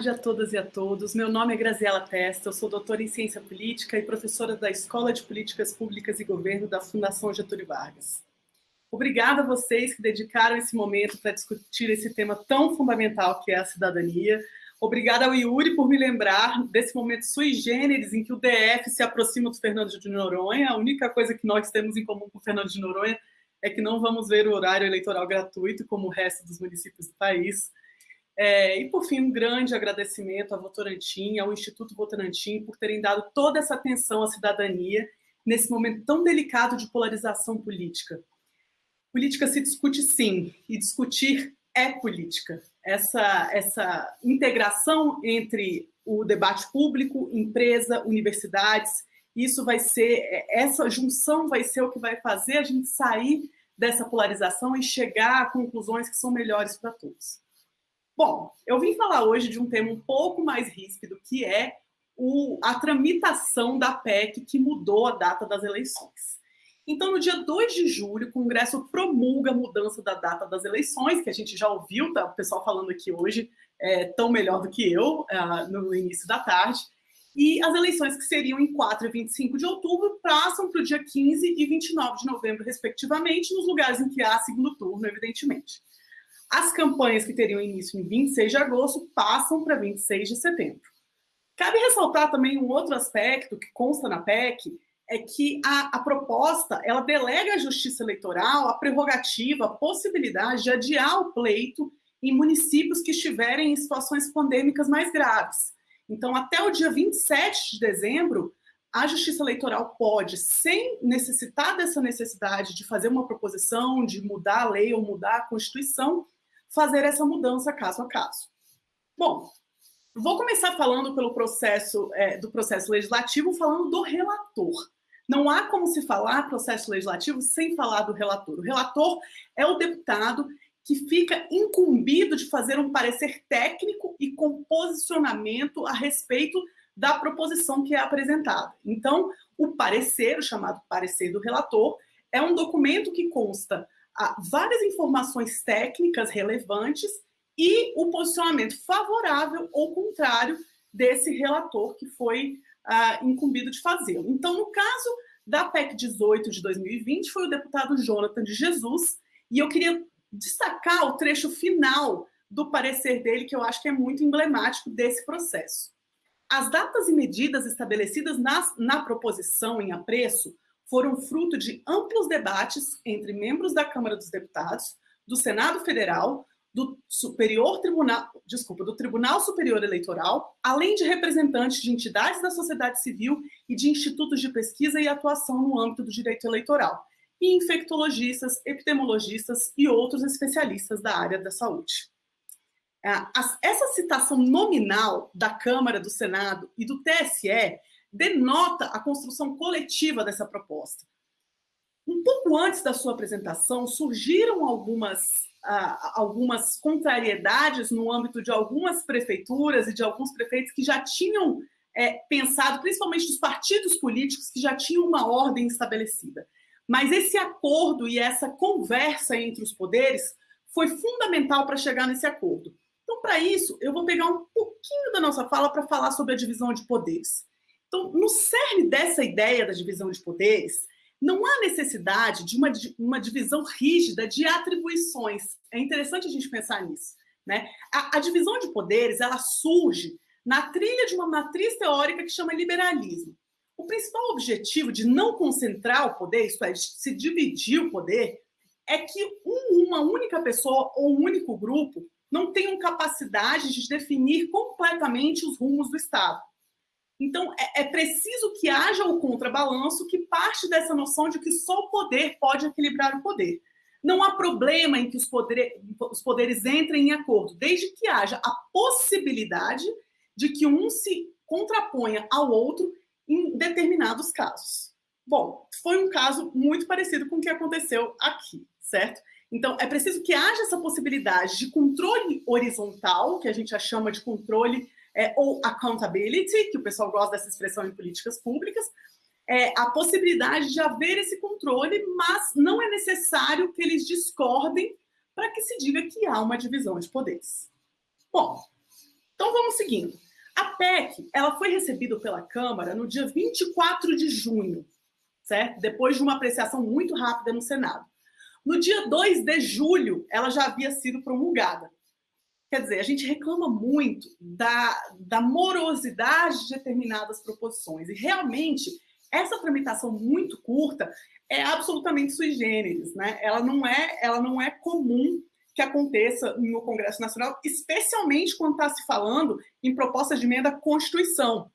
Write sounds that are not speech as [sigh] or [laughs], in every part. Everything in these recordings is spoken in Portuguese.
tarde a todas e a todos. Meu nome é Graziela Testa, eu sou doutora em Ciência Política e professora da Escola de Políticas Públicas e Governo da Fundação Getúlio Vargas. Obrigada a vocês que dedicaram esse momento para discutir esse tema tão fundamental que é a cidadania. Obrigada ao Yuri por me lembrar desse momento sui generis em que o DF se aproxima do Fernando de Noronha. A única coisa que nós temos em comum com o Fernando de Noronha é que não vamos ver o horário eleitoral gratuito como o resto dos municípios do país. É, e, por fim, um grande agradecimento à Votorantim, ao Instituto Votorantim, por terem dado toda essa atenção à cidadania nesse momento tão delicado de polarização política. Política se discute sim, e discutir é política. Essa, essa integração entre o debate público, empresa, universidades, isso vai ser, essa junção vai ser o que vai fazer a gente sair dessa polarização e chegar a conclusões que são melhores para todos. Bom, eu vim falar hoje de um tema um pouco mais ríspido, que é o, a tramitação da PEC que mudou a data das eleições. Então, no dia 2 de julho, o Congresso promulga a mudança da data das eleições, que a gente já ouviu, tá, o pessoal falando aqui hoje, é, tão melhor do que eu, uh, no início da tarde. E as eleições que seriam em 4 e 25 de outubro passam para o dia 15 e 29 de novembro, respectivamente, nos lugares em que há segundo turno, evidentemente. As campanhas que teriam início em 26 de agosto passam para 26 de setembro. Cabe ressaltar também um outro aspecto que consta na PEC, é que a, a, proposta ela delega à Justiça Eleitoral a prerrogativa, a possibilidade de adiar o pleito em municípios que estiverem em situações pandêmicas mais graves. Então, até o dia 27 de dezembro, a Justiça Eleitoral pode, sem necessitar dessa necessidade de fazer uma proposição, de mudar a lei ou mudar a Constituição, fazer essa mudança caso a caso. Bom, vou começar falando pelo processo é, do processo legislativo, falando do relator. Não há como se falar processo legislativo sem falar do relator. O relator é o deputado que fica incumbido de fazer um parecer técnico e com posicionamento a respeito da proposição que é apresentada. Então, o parecer, o chamado parecer do relator, é um documento que consta várias informações técnicas relevantes e o posicionamento favorável ou contrário desse relator que foi uh, incumbido de fazê-lo. Então, no caso da PEC 18 de 2020, foi o deputado Jonathan de Jesus, e eu queria destacar o trecho final do parecer dele, que eu acho que é muito emblemático desse processo. As datas e medidas estabelecidas na, na proposição em apreço foram fruto de amplos debates entre membros da Câmara dos Deputados, do Senado Federal, do Superior Tribunal, desculpa, do Tribunal Superior Eleitoral, além de representantes de entidades da sociedade civil e de institutos de pesquisa e atuação no âmbito do direito eleitoral, e infectologistas, epidemiologistas e outros especialistas da área da saúde. É, essa citação nominal da Câmara, do Senado e do TSE denota a construção coletiva dessa proposta. Um pouco antes da sua apresentação, surgiram algumas, uh, algumas contrariedades no âmbito de algumas prefeituras e de alguns prefeitos que já tinham é, pensado, principalmente dos partidos políticos, que já tinham uma ordem estabelecida. Mas esse acordo e essa conversa entre os poderes foi fundamental para chegar nesse acordo. Então, para isso, eu vou pegar um pouquinho da nossa fala para falar sobre a divisão de poderes. Então, no cerne dessa ideia da divisão de poderes, não há necessidade de uma, uma divisão rígida de atribuições. É interessante a gente pensar nisso. Né? A, a divisão de poderes ela surge na trilha de uma matriz teórica que chama liberalismo. O principal objetivo de não concentrar o poder, isto é, de se dividir o poder, é que um, uma única pessoa ou um único grupo não tenham capacidade de definir completamente os rumos do Estado. Então, é, é, preciso que haja o contrabalanço que parte dessa noção de que só o poder pode equilibrar o poder. Não há problema em que os, poder, os poderes entrem em acordo, desde que haja a possibilidade de que um se contraponha ao outro em determinados casos. Bom, foi um caso muito parecido com o que aconteceu aqui, certo? Então, é preciso que haja essa possibilidade de controle horizontal, que a gente chama de controle é, ou accountability, que o pessoal gosta dessa expressão em políticas públicas, é, a possibilidade de haver esse controle, mas não é necessário que eles discordem para que se diga que há uma divisão de poderes. Bom, Então vamos seguindo. A PEC, ela foi recebida pela Câmara no dia 24 de junho, certo? Depois de uma apreciação muito rápida no Senado. No dia 2 de julho, ela já havia sido promulgada. Quer dizer, a gente reclama muito da, da morosidade de determinadas proposições. E realmente, essa tramitação muito curta é absolutamente sui generis, né? Ela não é, ela não é comum que aconteça no Congresso Nacional, especialmente quando está se falando em propostas de emenda à Constituição,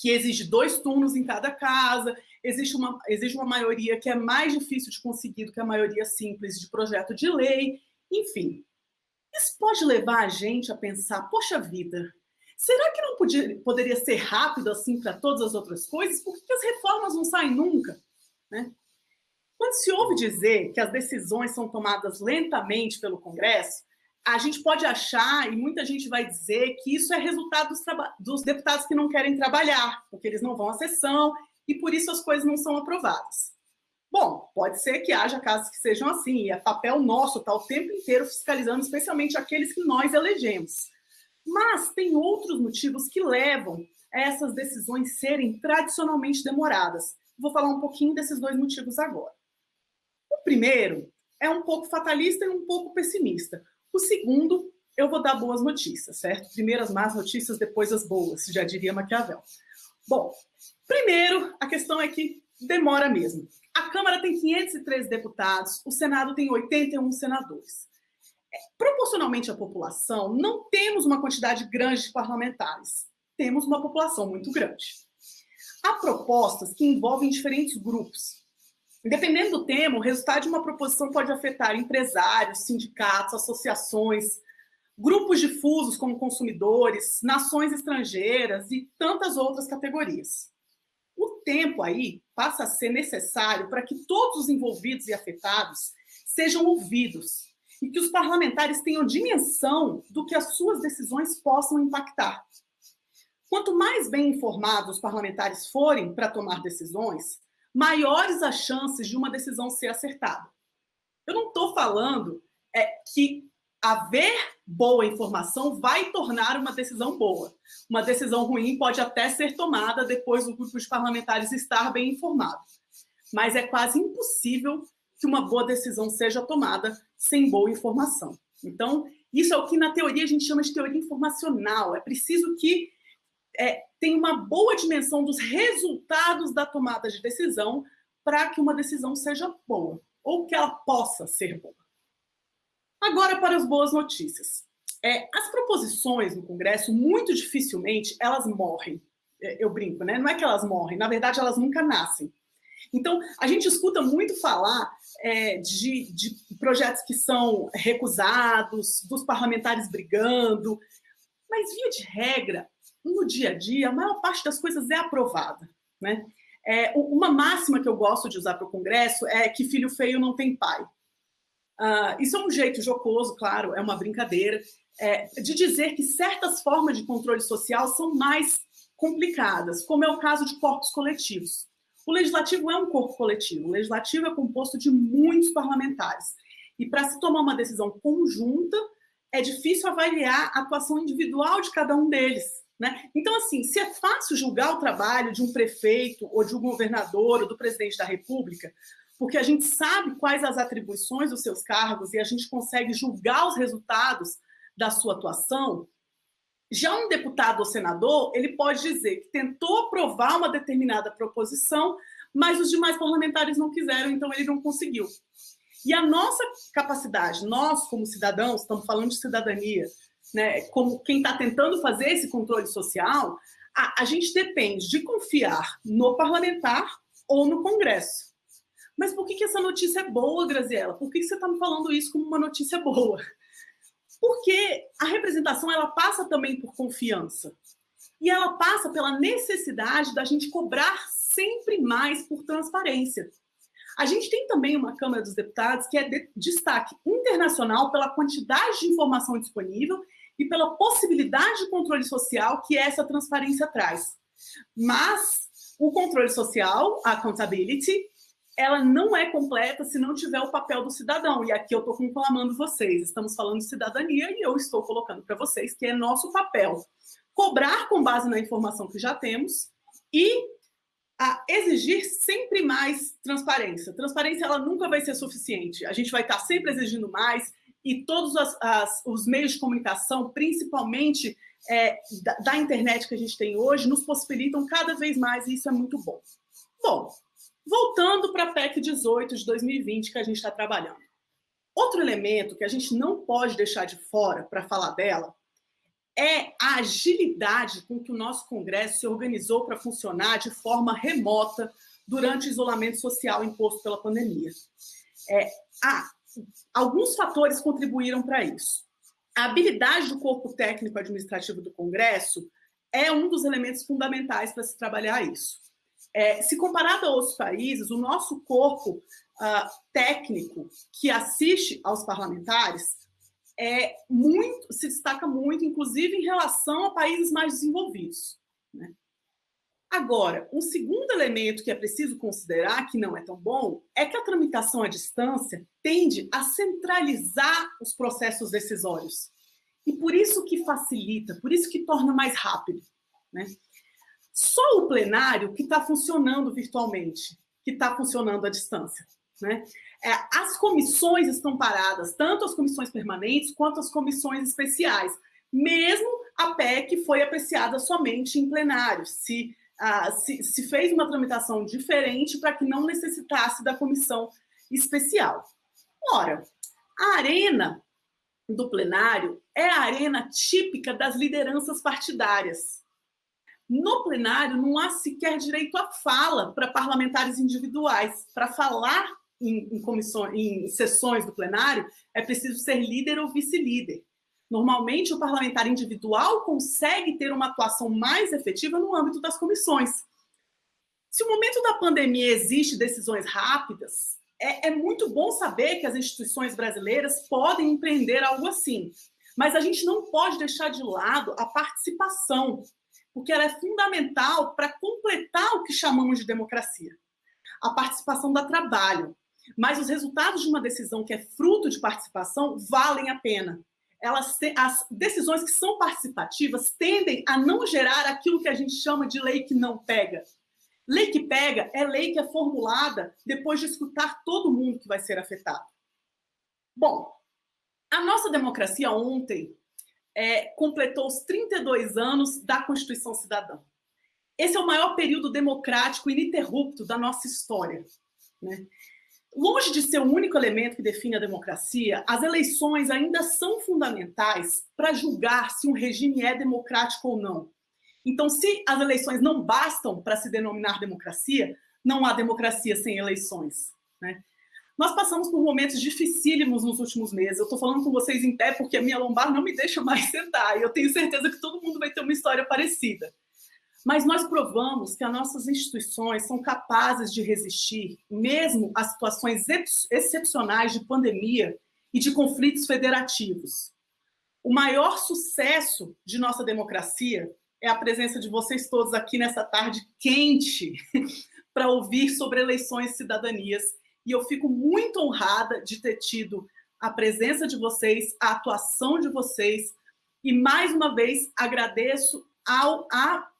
que exige dois turnos em cada casa, existe uma, exige uma maioria que é mais difícil de conseguir do que a maioria simples de projeto de lei, enfim. Isso pode levar a gente a pensar, poxa vida, será que não podia, poderia ser rápido assim para todas as outras coisas? Por que as reformas não saem nunca? Né? Quando se ouve dizer que as decisões são tomadas lentamente pelo Congresso, a gente pode achar, e muita gente vai dizer, que isso é resultado dos, dos, deputados que não querem trabalhar, porque eles não vão à sessão e por isso as coisas não são aprovadas. Bom, pode ser que haja casos que sejam assim, e é papel nosso estar tá o tempo inteiro fiscalizando, especialmente aqueles que nós elegemos. Mas tem outros motivos que levam a essas decisões serem tradicionalmente demoradas. Vou falar um pouquinho desses dois motivos agora. O primeiro é um pouco fatalista e um pouco pessimista. O segundo, eu vou dar boas notícias, certo? Primeiro as más notícias, depois as boas, já diria Maquiavel. Bom, primeiro, a questão é que demora mesmo. A Câmara tem 513 deputados, o Senado tem 81 senadores. É, proporcionalmente à população, não temos uma quantidade grande de parlamentares. Temos uma população muito grande. Há propostas que envolvem diferentes grupos. Dependendo do tema, o resultado de uma proposição pode afetar empresários, sindicatos, associações, grupos difusos como consumidores, nações estrangeiras e tantas outras categorias o tempo aí passa a ser necessário para que todos os envolvidos e afetados sejam ouvidos e que os parlamentares tenham dimensão do que as suas decisões possam impactar. Quanto mais bem informados os parlamentares forem para tomar decisões, maiores as chances de uma decisão ser acertada. Eu não estou falando é, que haver boa informação vai tornar uma decisão boa. Uma decisão ruim pode até ser tomada depois do grupo de parlamentares estar bem informado. Mas é quase impossível que uma boa decisão seja tomada sem boa informação. Então, isso é o que na teoria a gente chama de teoria informacional. É preciso que é, tenha uma boa dimensão dos resultados da tomada de decisão para que uma decisão seja boa, ou que ela possa ser boa. Agora para as boas notícias. É, as proposições no Congresso, muito dificilmente, elas morrem. É, eu brinco, né? Não é que elas morrem, na verdade, elas nunca nascem. Então, a gente escuta muito falar é, de, de projetos que são recusados, dos parlamentares brigando, mas, via de regra, no dia a dia, a maior parte das coisas é aprovada. Né? É, uma máxima que eu gosto de usar para o Congresso é que filho feio não tem pai. Uh, isso é um jeito jocoso, claro, é uma brincadeira, é, de dizer que certas formas de controle social são mais complicadas, como é o caso de corpos coletivos. O legislativo é um corpo coletivo, o legislativo é composto de muitos parlamentares. E para se tomar uma decisão conjunta, é difícil avaliar a atuação individual de cada um deles. Né? Então, assim, se é fácil julgar o trabalho de um prefeito, ou de um governador, ou do presidente da República, porque a gente sabe quais as atribuições dos seus cargos e a gente consegue julgar os resultados da sua atuação. Já um deputado ou senador, ele pode dizer que tentou aprovar uma determinada proposição, mas os demais parlamentares não quiseram, então ele não conseguiu. E a nossa capacidade, nós como cidadãos, estamos falando de cidadania, né, como quem está tentando fazer esse controle social, a, a gente depende de confiar no parlamentar ou no Congresso. Mas por que, que essa notícia é boa, Graziela? Por que, que você está me falando isso como uma notícia boa? Porque a representação ela passa também por confiança. E ela passa pela necessidade da gente cobrar sempre mais por transparência. A gente tem também uma Câmara dos Deputados que é de destaque internacional pela quantidade de informação disponível e pela possibilidade de controle social que essa transparência traz. Mas o controle social, a accountability, ela não é completa se não tiver o papel do cidadão. E aqui eu estou conclamando vocês. Estamos falando de cidadania e eu estou colocando para vocês que é nosso papel cobrar com base na informação que já temos e a exigir sempre mais transparência. Transparência ela nunca vai ser suficiente. A gente vai estar sempre exigindo mais e todos as, as, os meios de comunicação, principalmente é, da, da internet que a gente tem hoje, nos possibilitam cada vez mais e isso é muito bom. Bom, voltando para a PEC 18 de 2020 que a gente está trabalhando. Outro elemento que a gente não pode deixar de fora para falar dela é a agilidade com que o nosso Congresso se organizou para funcionar de forma remota durante o isolamento social imposto pela pandemia. É, alguns fatores contribuíram para isso. A habilidade do corpo técnico administrativo do Congresso é um dos elementos fundamentais para se trabalhar isso. É, se comparado a outros países, o nosso corpo uh, técnico que assiste aos parlamentares é muito, se destaca muito, inclusive em relação a países mais desenvolvidos. Né? Agora, um segundo elemento que é preciso considerar, que não é tão bom, é que a tramitação à distância tende a centralizar os processos decisórios. E por isso que facilita, por isso que torna mais rápido. Né? Só o plenário que está funcionando virtualmente, que está funcionando à distância. Né? É, as comissões estão paradas, tanto as comissões permanentes quanto as comissões especiais. Mesmo a PEC foi apreciada somente em plenário, se, ah, se, se fez uma tramitação diferente para que não necessitasse da comissão especial. Ora, a arena do plenário é a arena típica das lideranças partidárias. No plenário, não há sequer direito à fala para parlamentares individuais. Para falar em, em, comissões, em sessões do plenário, é preciso ser líder ou vice-líder. Normalmente, o parlamentar individual consegue ter uma atuação mais efetiva no âmbito das comissões. Se o momento da pandemia existe decisões rápidas, é, é muito bom saber que as instituições brasileiras podem empreender algo assim. Mas a gente não pode deixar de lado a participação, porque ela é fundamental para completar o que chamamos de democracia. A participação dá trabalho, mas os resultados de uma decisão que é fruto de participação valem a pena. Elas as decisões que são participativas tendem a não gerar aquilo que a gente chama de lei que não pega. Lei que pega é lei que é formulada depois de escutar todo mundo que vai ser afetado. Bom, a nossa democracia ontem é, completou os 32 anos da Constituição Cidadã. Esse é o maior período democrático ininterrupto da nossa história. Né? Longe de ser o único elemento que define a democracia, as eleições ainda são fundamentais para julgar se um regime é democrático ou não. Então, se as eleições não bastam para se denominar democracia, não há democracia sem eleições. Né? Nós passamos por momentos dificílimos nos últimos meses. Eu estou falando com vocês em pé porque a minha lombar não me deixa mais [laughs] sentar. E eu tenho certeza que todo mundo vai ter uma história parecida. Mas nós provamos que as nossas instituições são capazes de resistir, mesmo a situações excepcionais de pandemia e de conflitos federativos. O maior sucesso de nossa democracia é a presença de vocês todos aqui nessa tarde quente [laughs] para ouvir sobre eleições e cidadanias. E eu fico muito honrada de ter tido a presença de vocês, a atuação de vocês. E mais uma vez agradeço ao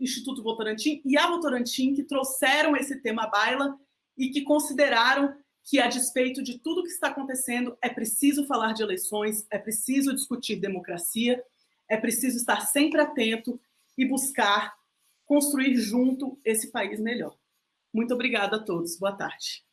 Instituto Votorantim e a Votorantim que trouxeram esse tema à baila e que consideraram que, a despeito de tudo que está acontecendo, é preciso falar de eleições, é preciso discutir democracia, é preciso estar sempre atento e buscar construir junto esse país melhor. Muito obrigada a todos. Boa tarde.